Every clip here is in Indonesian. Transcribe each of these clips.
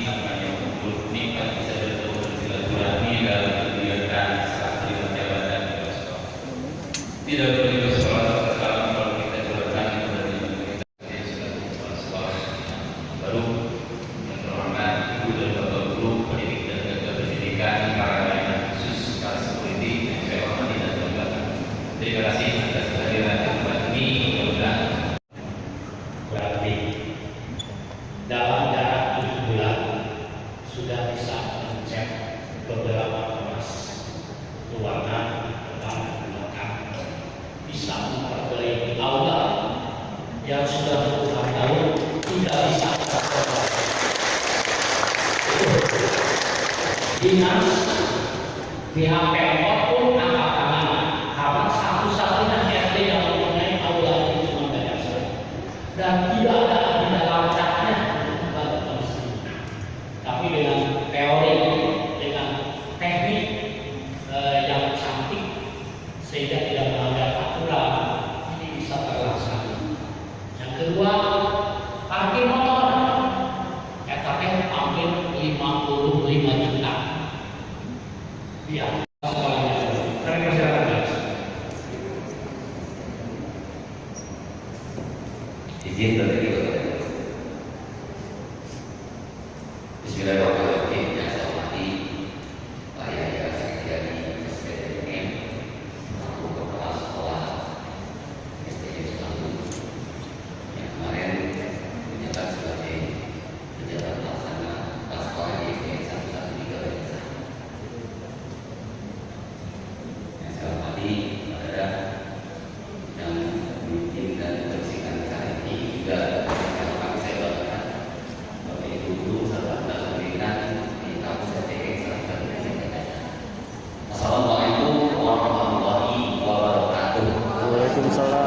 main yang sudah puluhan tahun tidak bisa dinas pihak Pemkot dentro. Assalamualaikum warahmatullahi wabarakatuh. Waalaikumsalam.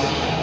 Thank you.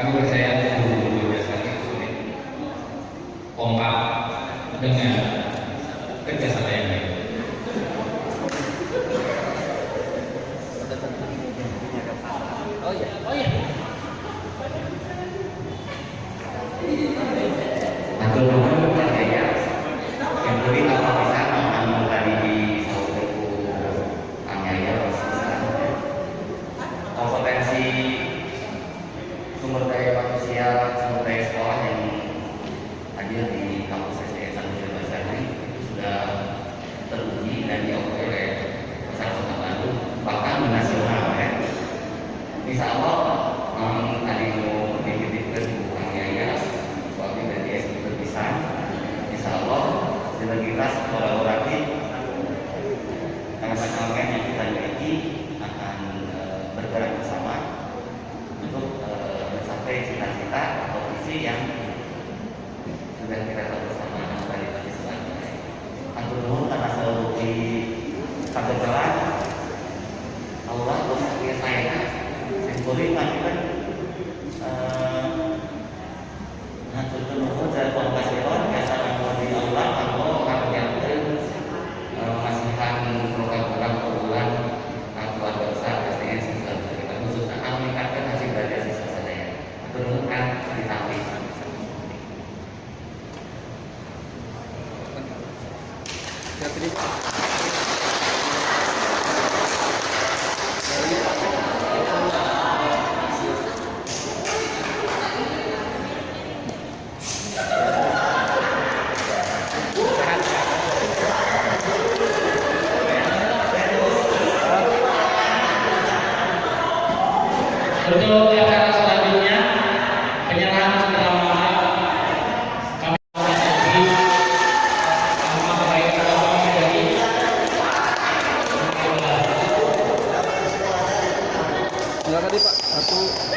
kami percaya guru-guru dasar itu kompak dengan kerjasama 你傻吗？Enggak tadi Pak, satu.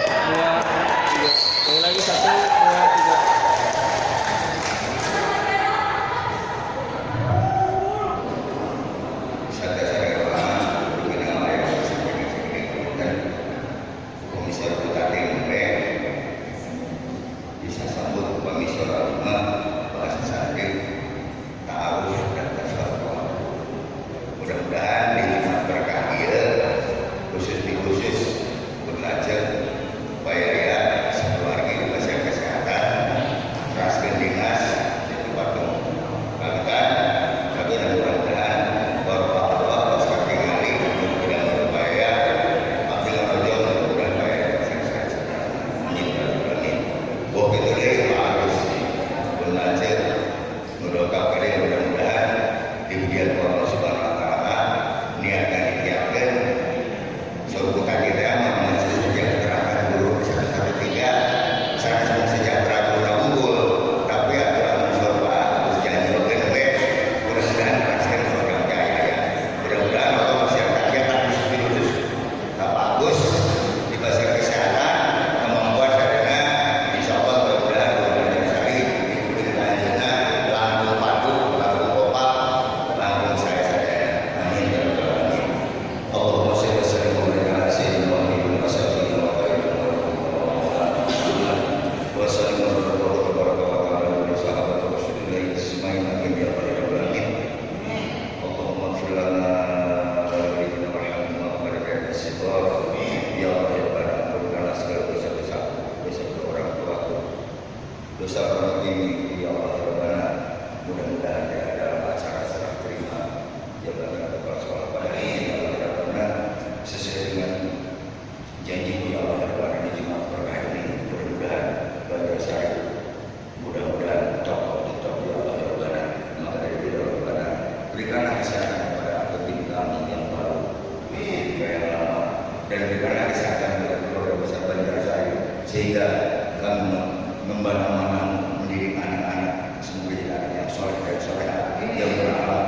sehingga kami membana-mana mendidik anak-anak semoga jadi anak yang soleh dan soleh yang beragama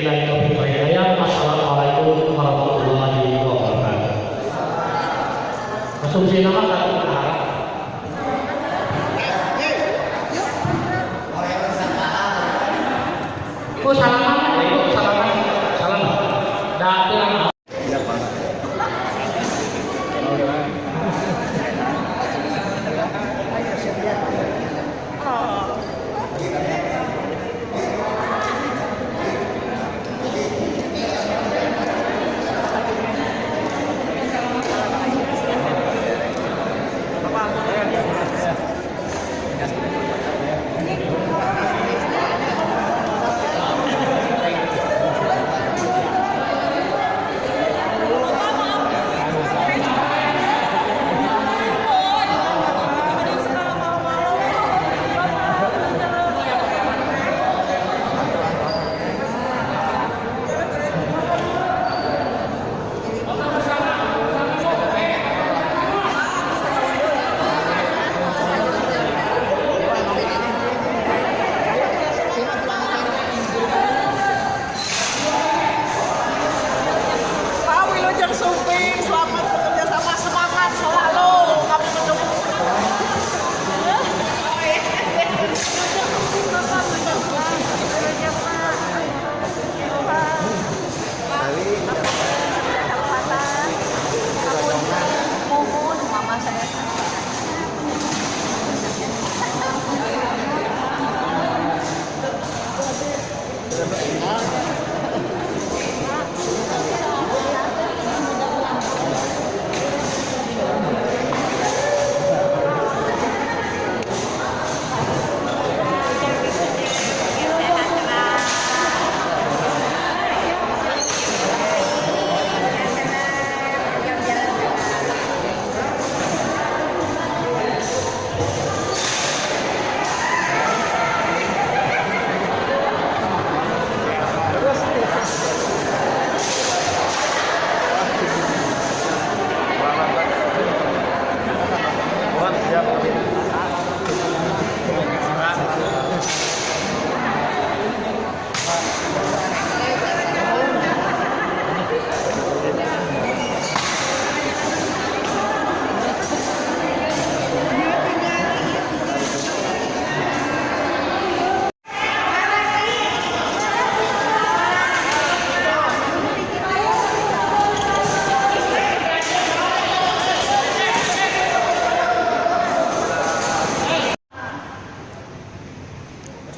Wabillahi taufiq wal hidayah. Wassalamualaikum warahmatullahi wabarakatuh. Asumsi nama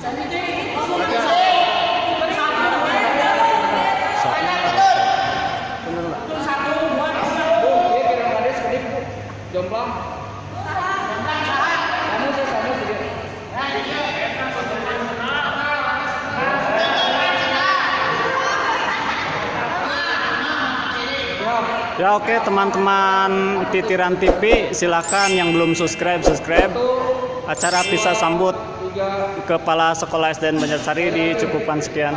Ya oke okay, teman-teman titiran TV silakan yang belum subscribe subscribe. Acara bisa sambut. Kepala Sekolah SDN Banjarsari di cukupan sekian.